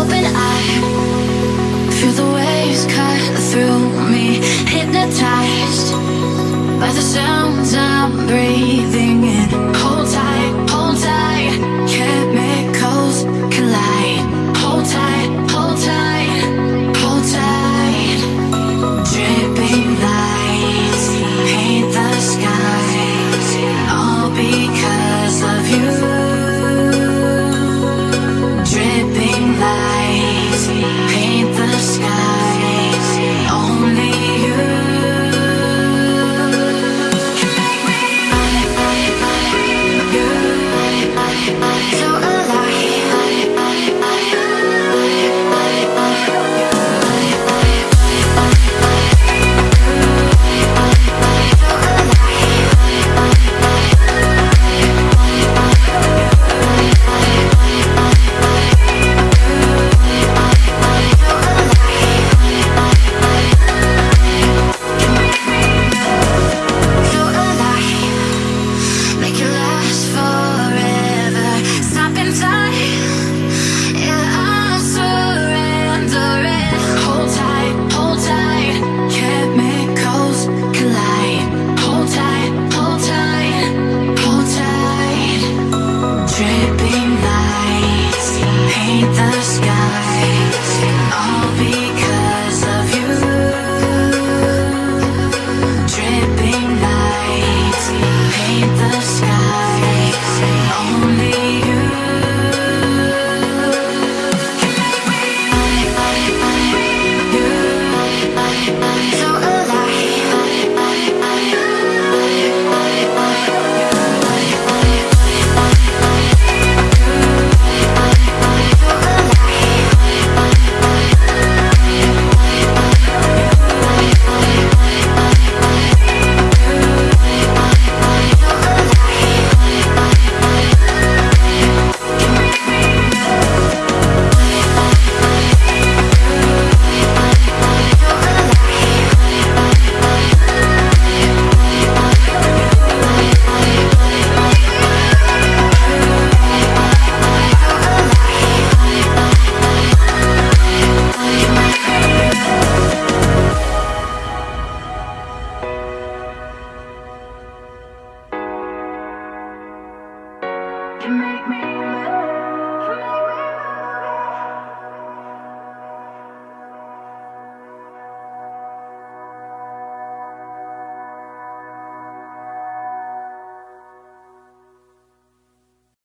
open eye. Feel the waves cut through me Hypnotized by the sounds I'm breathing in Dripping lights paint the. All because of you. Dripping lights paint the. Only make me